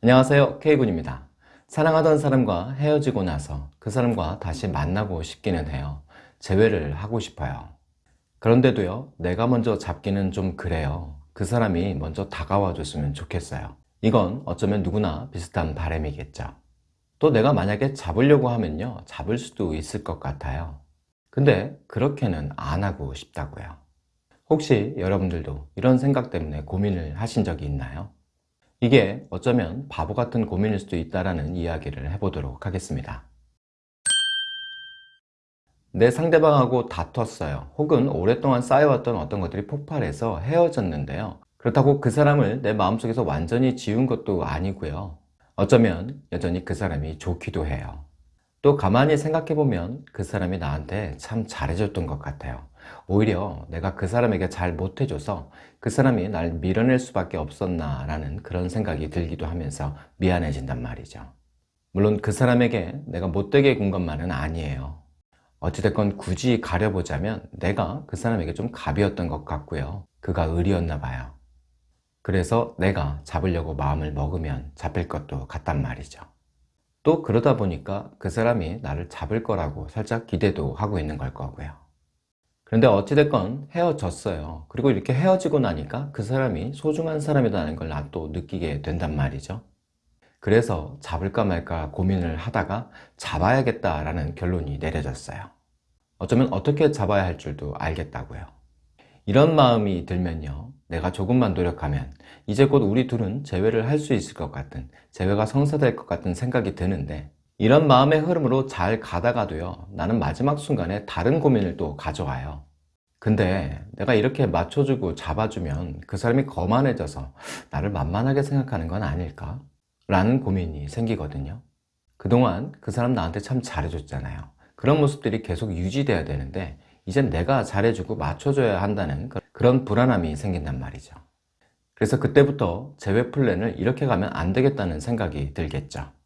안녕하세요. K군입니다. 사랑하던 사람과 헤어지고 나서 그 사람과 다시 만나고 싶기는 해요. 재회를 하고 싶어요. 그런데도요 내가 먼저 잡기는 좀 그래요. 그 사람이 먼저 다가와 줬으면 좋겠어요. 이건 어쩌면 누구나 비슷한 바람이겠죠. 또 내가 만약에 잡으려고 하면요 잡을 수도 있을 것 같아요. 근데 그렇게는 안 하고 싶다고요. 혹시 여러분들도 이런 생각 때문에 고민을 하신 적이 있나요? 이게 어쩌면 바보 같은 고민일 수도 있다는 이야기를 해보도록 하겠습니다. 내 상대방하고 다퉜어요. 혹은 오랫동안 쌓여왔던 어떤 것들이 폭발해서 헤어졌는데요. 그렇다고 그 사람을 내 마음속에서 완전히 지운 것도 아니고요. 어쩌면 여전히 그 사람이 좋기도 해요. 또 가만히 생각해보면 그 사람이 나한테 참 잘해줬던 것 같아요. 오히려 내가 그 사람에게 잘 못해줘서 그 사람이 날 밀어낼 수밖에 없었나 라는 그런 생각이 들기도 하면서 미안해진단 말이죠. 물론 그 사람에게 내가 못되게 군 것만은 아니에요. 어찌됐건 굳이 가려보자면 내가 그 사람에게 좀 갑이었던 것 같고요. 그가 을이었나 봐요. 그래서 내가 잡으려고 마음을 먹으면 잡힐 것도 같단 말이죠. 또 그러다 보니까 그 사람이 나를 잡을 거라고 살짝 기대도 하고 있는 걸 거고요. 그런데 어찌됐건 헤어졌어요. 그리고 이렇게 헤어지고 나니까 그 사람이 소중한 사람이라는 걸난또 느끼게 된단 말이죠. 그래서 잡을까 말까 고민을 하다가 잡아야겠다라는 결론이 내려졌어요. 어쩌면 어떻게 잡아야 할 줄도 알겠다고요. 이런 마음이 들면요. 내가 조금만 노력하면 이제 곧 우리 둘은 재회를 할 수 있을 것 같은 재회가 성사될 것 같은 생각이 드는데 이런 마음의 흐름으로 잘 가다가도요. 나는 마지막 순간에 다른 고민을 또 가져와요. 근데 내가 이렇게 맞춰주고 잡아주면 그 사람이 거만해져서 나를 만만하게 생각하는 건 아닐까? 라는 고민이 생기거든요. 그동안 그 사람 나한테 참 잘해줬잖아요. 그런 모습들이 계속 유지돼야 되는데 이젠 내가 잘해주고 맞춰줘야 한다는 그런 불안함이 생긴단 말이죠. 그래서 그때부터 재회 플랜을 이렇게 가면 안 되겠다는 생각이 들겠죠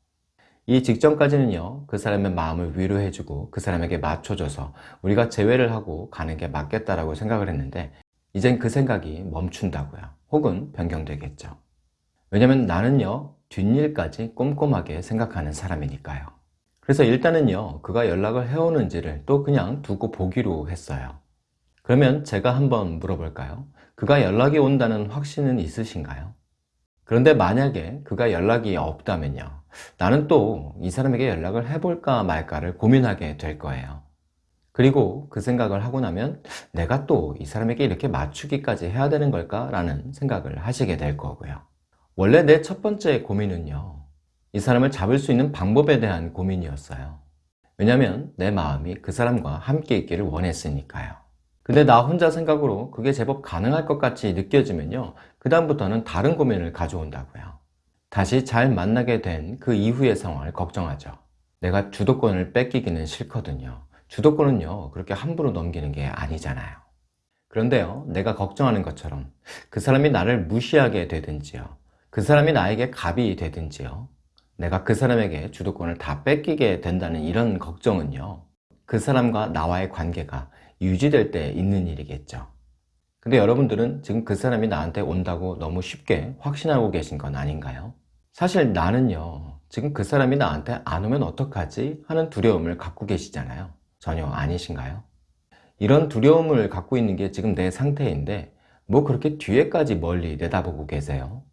이 직전까지는요 그 사람의 마음을 위로해주고 그 사람에게 맞춰줘서 우리가 재회를 하고 가는 게 맞겠다라고 생각을 했는데 이젠 그 생각이 멈춘다고요 혹은 변경되겠죠 왜냐면 나는요 뒷일까지 꼼꼼하게 생각하는 사람이니까요 그래서 일단은요 그가 연락을 해오는지를 또 그냥 두고 보기로 했어요 그러면 제가 한번 물어볼까요? 그가 연락이 온다는 확신은 있으신가요? 그런데 만약에 그가 연락이 없다면요 나는 또 이 사람에게 연락을 해볼까 말까를 고민하게 될 거예요. 그리고 그 생각을 하고 나면 내가 또 이 사람에게 이렇게 맞추기까지 해야 되는 걸까? 라는 생각을 하시게 될 거고요. 원래 내 첫 번째 고민은요 이 사람을 잡을 수 있는 방법에 대한 고민이었어요. 왜냐면 내 마음이 그 사람과 함께 있기를 원했으니까요. 근데 나 혼자 생각으로 그게 제법 가능할 것 같이 느껴지면요 그 다음부터는 다른 고민을 가져온다고요 다시 잘 만나게 된 그 이후의 상황을 걱정하죠. 내가 주도권을 뺏기기는 싫거든요. 주도권은요 그렇게 함부로 넘기는 게 아니잖아요. 그런데요 내가 걱정하는 것처럼 그 사람이 나를 무시하게 되든지요 그 사람이 나에게 갑이 되든지요 내가 그 사람에게 주도권을 다 뺏기게 된다는 이런 걱정은요 그 사람과 나와의 관계가 유지될 때 있는 일이겠죠. 근데 여러분들은 지금 그 사람이 나한테 온다고 너무 쉽게 확신하고 계신 건 아닌가요? 사실 나는요 지금 그 사람이 나한테 안 오면 어떡하지? 하는 두려움을 갖고 계시잖아요 전혀 아니신가요? 이런 두려움을 갖고 있는 게 지금 내 상태인데 뭐 그렇게 뒤에까지 멀리 내다보고 계세요?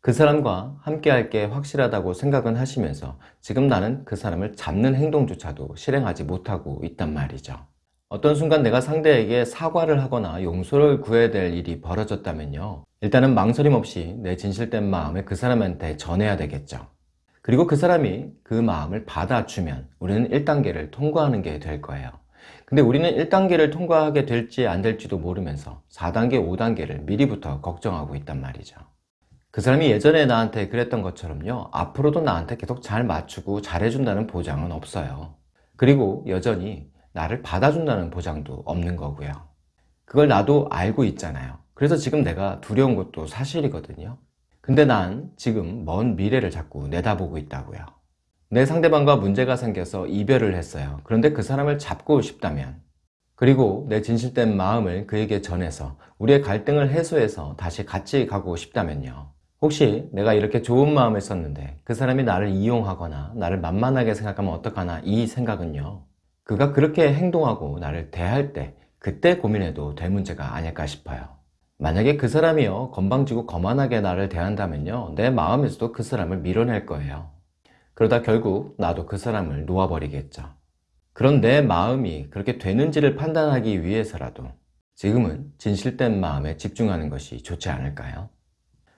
그 사람과 함께 할 게 확실하다고 생각은 하시면서 지금 나는 그 사람을 잡는 행동조차도 실행하지 못하고 있단 말이죠 어떤 순간 내가 상대에게 사과를 하거나 용서를 구해야 될 일이 벌어졌다면요. 일단은 망설임 없이 내 진실된 마음을 그 사람한테 전해야 되겠죠. 그리고 그 사람이 그 마음을 받아주면 우리는 1단계를 통과하는 게 될 거예요. 근데 우리는 1단계를 통과하게 될지 안 될지도 모르면서 4단계, 5단계를 미리부터 걱정하고 있단 말이죠. 그 사람이 예전에 나한테 그랬던 것처럼요. 앞으로도 나한테 계속 잘 맞추고 잘해준다는 보장은 없어요. 그리고 여전히 나를 받아준다는 보장도 없는 거고요. 그걸 나도 알고 있잖아요. 그래서 지금 내가 두려운 것도 사실이거든요. 근데 난 지금 먼 미래를 자꾸 내다보고 있다고요. 내 상대방과 문제가 생겨서 이별을 했어요. 그런데 그 사람을 잡고 싶다면 그리고 내 진실된 마음을 그에게 전해서 우리의 갈등을 해소해서 다시 같이 가고 싶다면요. 혹시 내가 이렇게 좋은 마음을 썼는데 그 사람이 나를 이용하거나 나를 만만하게 생각하면 어떡하나 이 생각은요 그가 그렇게 행동하고 나를 대할 때 그때 고민해도 될 문제가 아닐까 싶어요. 만약에 그 사람이요 건방지고 거만하게 나를 대한다면요 내 마음에서도 그 사람을 밀어낼 거예요. 그러다 결국 나도 그 사람을 놓아버리겠죠. 그런 내 마음이 그렇게 되는지를 판단하기 위해서라도 지금은 진실된 마음에 집중하는 것이 좋지 않을까요?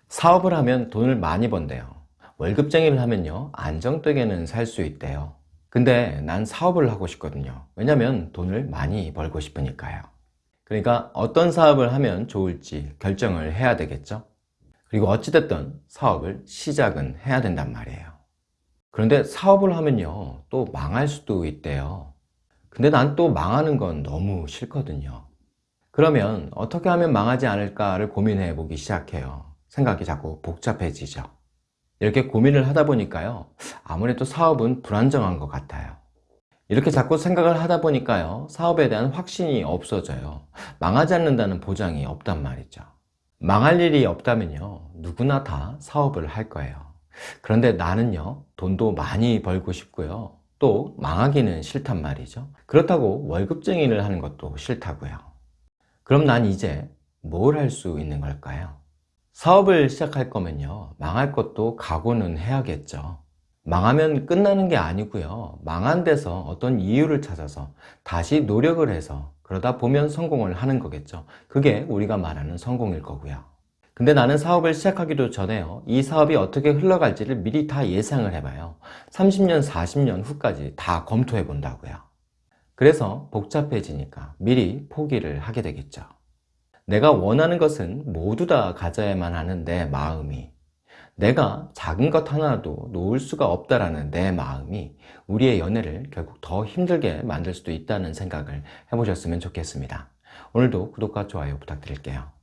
사업을 하면 돈을 많이 번대요. 월급쟁이를 하면요 안정되게는 살 수 있대요 근데 난 사업을 하고 싶거든요. 왜냐면 돈을 많이 벌고 싶으니까요. 그러니까 어떤 사업을 하면 좋을지 결정을 해야 되겠죠? 그리고 어찌됐든 사업을 시작은 해야 된단 말이에요. 그런데 사업을 하면요 또 망할 수도 있대요. 근데 난 또 망하는 건 너무 싫거든요. 그러면 어떻게 하면 망하지 않을까를 고민해 보기 시작해요. 생각이 자꾸 복잡해지죠 이렇게 고민을 하다 보니까요 아무래도 사업은 불안정한 것 같아요. 이렇게 자꾸 생각을 하다 보니까요 사업에 대한 확신이 없어져요. 망하지 않는다는 보장이 없단 말이죠. 망할 일이 없다면요 누구나 다 사업을 할 거예요. 그런데 나는요 돈도 많이 벌고 싶고요 또 망하기는 싫단 말이죠. 그렇다고 월급쟁이를 하는 것도 싫다고요. 그럼 난 이제 뭘 할 수 있는 걸까요? 사업을 시작할 거면요. 망할 것도 각오는 해야겠죠. 망하면 끝나는 게 아니고요. 망한 데서 어떤 이유를 찾아서 다시 노력을 해서 그러다 보면 성공을 하는 거겠죠. 그게 우리가 말하는 성공일 거고요. 근데 나는 사업을 시작하기도 전에요. 이 사업이 어떻게 흘러갈지를 미리 다 예상을 해봐요. 30년 40년 후까지 다 검토해 본다고요. 그래서 복잡해지니까 미리 포기를 하게 되겠죠 내가 원하는 것은 모두 다 가져야만 하는 내 마음이 내가 작은 것 하나도 놓을 수가 없다라는 내 마음이 우리의 연애를 결국 더 힘들게 만들 수도 있다는 생각을 해보셨으면 좋겠습니다. 오늘도 구독과 좋아요 부탁드릴게요.